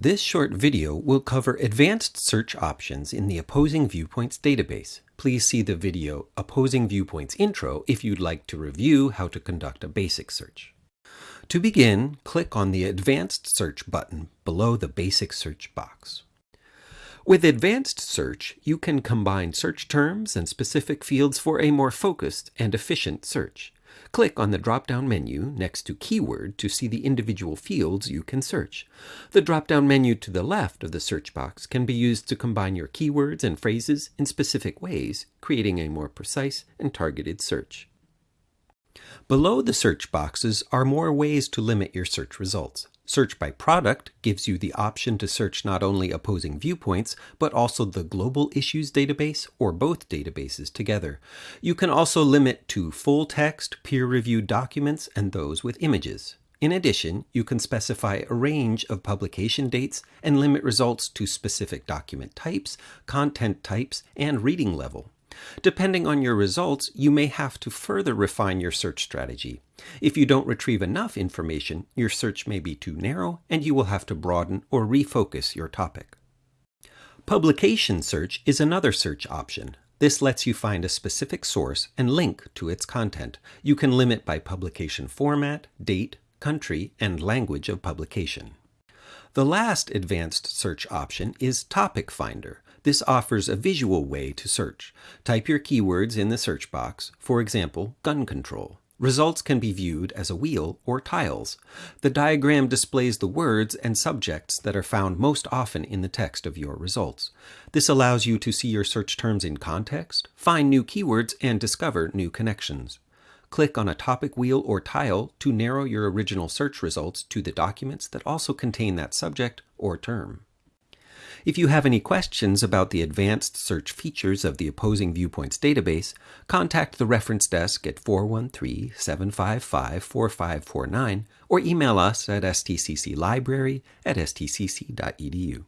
This short video will cover advanced search options in the Opposing Viewpoints database. Please see the video Opposing Viewpoints Intro if you'd like to review how to conduct a basic search. To begin, click on the Advanced Search button below the Basic Search box. With Advanced Search, you can combine search terms and specific fields for a more focused and efficient search. Click on the drop-down menu next to Keyword to see the individual fields you can search. The drop-down menu to the left of the search box can be used to combine your keywords and phrases in specific ways, creating a more precise and targeted search. Below the search boxes are more ways to limit your search results. Search by product gives you the option to search not only opposing viewpoints, but also the Global Issues database or both databases together. You can also limit to full text, peer-reviewed documents, and those with images. In addition, you can specify a range of publication dates and limit results to specific document types, content types, and reading level. Depending on your results, you may have to further refine your search strategy. If you don't retrieve enough information, your search may be too narrow and you will have to broaden or refocus your topic. Publication search is another search option. This lets you find a specific source and link to its content. You can limit by publication format, date, country, and language of publication. The last advanced search option is Topic Finder. This offers a visual way to search. Type your keywords in the search box, for example, gun control. Results can be viewed as a wheel or tiles. The diagram displays the words and subjects that are found most often in the text of your results. This allows you to see your search terms in context, find new keywords, and discover new connections. Click on a topic wheel or tile to narrow your original search results to the documents that also contain that subject or term. If you have any questions about the advanced search features of the Opposing Viewpoints database, contact the reference desk at 413-755-4549 or email us at stcclibrary at stcc.edu.